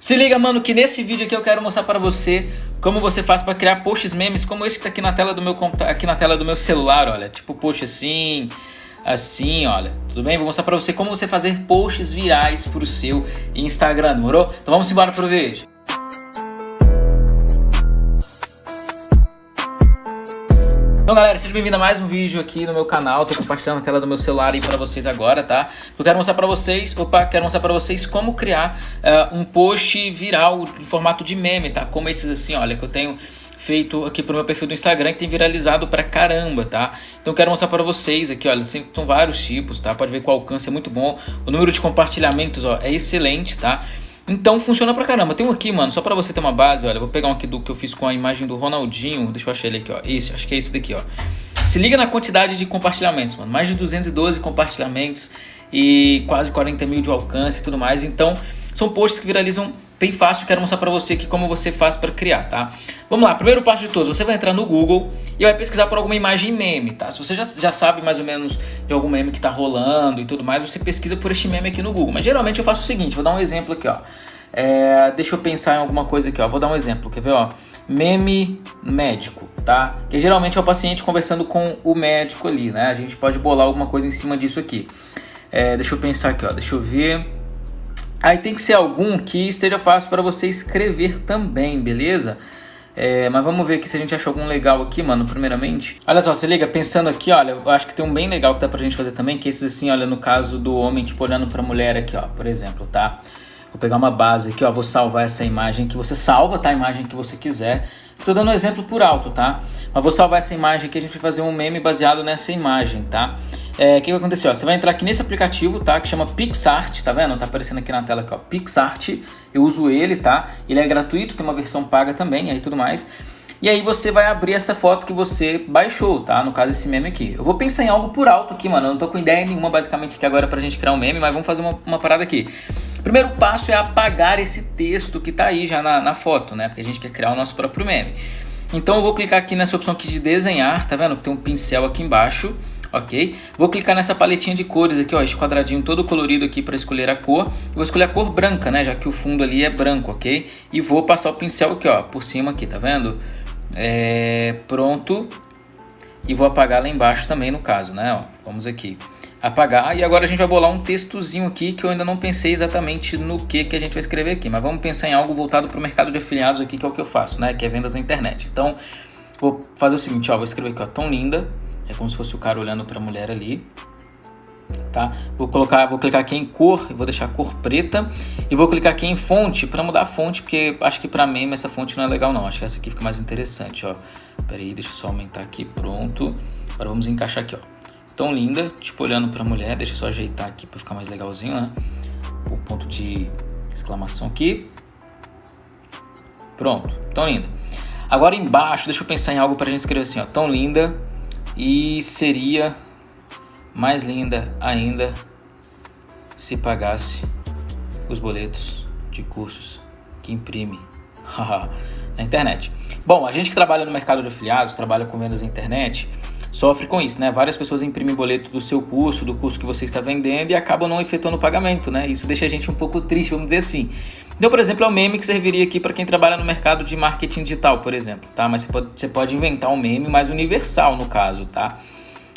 Se liga, mano, que nesse vídeo aqui eu quero mostrar pra você como você faz pra criar posts memes como esse que tá aqui na tela do meu aqui na tela do meu celular, olha, tipo post assim, assim, olha. Tudo bem? Vou mostrar pra você como você fazer posts virais pro seu Instagram, demorou? Então vamos embora pro vídeo. Então galera, seja bem-vindo a mais um vídeo aqui no meu canal, tô compartilhando a tela do meu celular aí pra vocês agora, tá? Eu quero mostrar pra vocês, opa, quero mostrar pra vocês como criar uh, um post viral em formato de meme, tá? Como esses assim, olha, que eu tenho feito aqui pro meu perfil do Instagram que tem viralizado pra caramba, tá? Então quero mostrar pra vocês aqui, olha, são vários tipos, tá? Pode ver que o alcance é muito bom, o número de compartilhamentos, ó, é excelente, tá? Então funciona pra caramba. Tem um aqui, mano, só pra você ter uma base, olha. Vou pegar um aqui do que eu fiz com a imagem do Ronaldinho. Deixa eu achar ele aqui, ó. Esse, acho que é esse daqui, ó. Se liga na quantidade de compartilhamentos, mano. Mais de 212 compartilhamentos e quase 40 mil de alcance e tudo mais. Então, são posts que viralizam bem fácil. Quero mostrar pra você aqui como você faz pra criar, tá? Vamos lá, primeiro passo de todos. Você vai entrar no Google e vai pesquisar por alguma imagem meme, tá? Se você já, já sabe mais ou menos de algum meme que tá rolando e tudo mais, você pesquisa por este meme aqui no Google. Mas geralmente eu faço o seguinte, vou dar um exemplo aqui, ó. É, deixa eu pensar em alguma coisa aqui, ó. Vou dar um exemplo, quer ver, ó? Meme médico, tá? Que geralmente é o paciente conversando com o médico ali, né? A gente pode bolar alguma coisa em cima disso aqui. É, deixa eu pensar aqui, ó. Deixa eu ver. Aí tem que ser algum que esteja fácil para você escrever também, beleza? É, mas vamos ver aqui se a gente acha algum legal aqui, mano, primeiramente. Olha só, se liga, pensando aqui, olha, eu acho que tem um bem legal que dá pra gente fazer também, que é esses assim, olha, no caso do homem, tipo, olhando pra mulher aqui, ó, por exemplo, tá? Vou pegar uma base aqui, ó, vou salvar essa imagem que você salva, tá? A imagem que você quiser. Estou dando um exemplo por alto, tá? Mas vou salvar essa imagem aqui, a gente vai fazer um meme baseado nessa imagem, tá? É, o que vai acontecer? Ó, você vai entrar aqui nesse aplicativo, tá? Que chama PixArt, tá vendo? Tá aparecendo aqui na tela aqui, ó. PixArt, eu uso ele, tá? Ele é gratuito, tem uma versão paga também, aí tudo mais. E aí você vai abrir essa foto que você baixou, tá? No caso esse meme aqui. Eu vou pensar em algo por alto aqui, mano. Eu não tô com ideia nenhuma basicamente aqui agora pra gente criar um meme, mas vamos fazer uma, uma parada aqui. Primeiro passo é apagar esse texto que está aí já na, na, foto, né? Porque a gente quer criar o nosso próprio meme. Então eu vou clicar aqui nessa opção aqui de desenhar, tá vendo? Tem um pincel aqui embaixo, ok? Vou clicar nessa paletinha de cores aqui, ó, esse quadradinho todo colorido aqui para escolher a cor. vou escolher a cor branca, né? Já que o fundo ali é branco, ok? E vou passar o pincel aqui, ó, por cima aqui, tá vendo? É, pronto. E vou apagar lá embaixo também no caso, né? Ó, vamos aqui apagar. E agora a gente vai bolar um textozinho aqui que eu ainda não pensei exatamente no que, que a gente vai escrever aqui. Mas vamos pensar em algo voltado para o mercado de afiliados aqui, que é o que eu faço, né? Que é vendas na internet. Então, vou fazer o seguinte, ó. Vou escrever aqui, ó. Tão linda. É como se fosse o cara olhando para a mulher ali. Tá? Vou colocar, vou clicar aqui em cor, vou deixar cor preta e vou clicar aqui em fonte para mudar a fonte, porque acho que para meme essa fonte não é legal não. Acho que essa aqui fica mais interessante, ó. Pera aí, deixa eu só aumentar aqui, pronto. Agora vamos encaixar aqui, ó tão linda, tipo olhando pra mulher. Deixa eu só ajeitar aqui pra ficar mais legalzinho, né? O ponto de exclamação aqui. Pronto, tão linda. Agora embaixo, deixa eu pensar em algo pra gente escrever assim, ó. Tão linda e seria mais linda ainda se pagasse os boletos de cursos que imprime na internet. Bom, a gente que trabalha no mercado de afiliados, trabalha com vendas na internet, sofre com isso, né? Várias pessoas imprimem boleto do seu curso, do curso que você está vendendo e acabam não efetuando o pagamento, né? Isso deixa a gente um pouco triste, vamos dizer assim. Então, por exemplo, é um meme que serviria aqui para quem trabalha no mercado de marketing digital, por exemplo, tá? Mas você pode, você pode inventar um meme mais universal no caso, tá?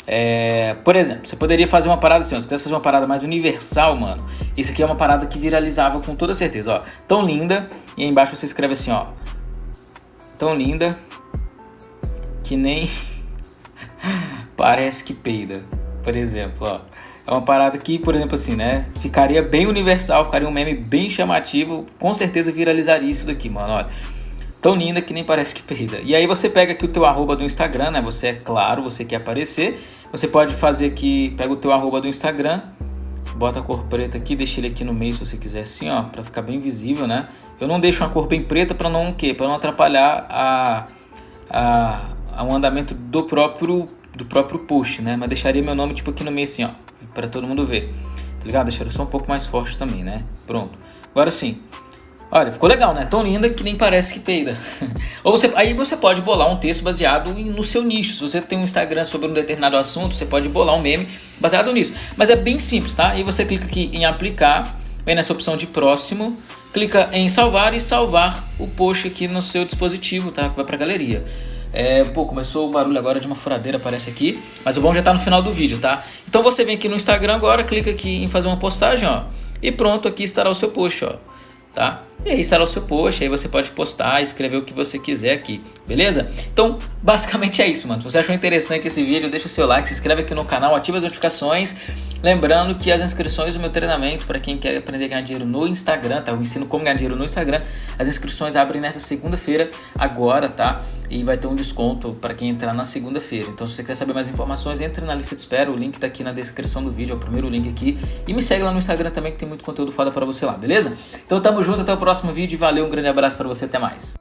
É, por exemplo, você poderia fazer uma parada assim, ó, se quisesse fazer uma parada mais universal, mano, isso aqui é uma parada que viralizava com toda certeza, ó. Tão linda, e aí embaixo você escreve assim, ó. Tão linda que nem parece que peida, por exemplo, ó. É uma parada que, por exemplo, assim, né? Ficaria bem universal, ficaria um meme bem chamativo. Com certeza viralizaria isso daqui, mano. Olha, tão linda que nem parece que peida. E aí você pega aqui o teu arroba do Instagram, né? Você é claro, você quer aparecer. Você pode fazer aqui, pega o teu arroba do Instagram, bota a cor preta aqui, deixa ele aqui no meio se você quiser assim, ó, pra ficar bem visível, né? Eu não deixo uma cor bem preta pra não o quê? Pra não atrapalhar a, a, a, o andamento do próprio do próprio post, né? Mas deixaria meu nome tipo aqui no meio assim, ó, para todo mundo ver. Tá ligado? Deixaria só um pouco mais forte também, né? Pronto. Agora sim. Olha, ficou legal, né? Tão linda que nem parece que peida. Ou você, aí você pode bolar um texto baseado no seu nicho. Se você tem um Instagram sobre um determinado assunto, você pode bolar um meme baseado nisso. Mas é bem simples, tá? Aí você clica aqui em aplicar vem nessa opção de próximo, clica em salvar e salvar o post aqui no seu dispositivo, tá? Que vai pra galeria. É, pô, começou o barulho agora de uma furadeira, aparece aqui, mas o bom já tá no final do vídeo, tá? Então você vem aqui no Instagram agora, clica aqui em fazer uma postagem, ó, e pronto, aqui estará o seu post, ó, tá? E aí estará o seu post, aí você pode postar, escrever o que você quiser aqui, beleza? Então, basicamente é isso, mano. Se você achou interessante esse vídeo, deixa o seu like, se inscreve aqui no canal, ativa as notificações. Lembrando que as inscrições do meu treinamento, para quem quer aprender a ganhar dinheiro no Instagram, tá? Eu ensino como ganhar dinheiro no Instagram. As inscrições abrem nessa segunda-feira, agora, tá? E vai ter um desconto para quem entrar na segunda-feira. Então, se você quer saber mais informações, entre na lista de espera. O link tá aqui na descrição do vídeo, é o primeiro link aqui. E me segue lá no Instagram também, que tem muito conteúdo foda para você lá, beleza? Então, tamo junto, até o próximo vídeo. Valeu, um grande abraço para você, até mais.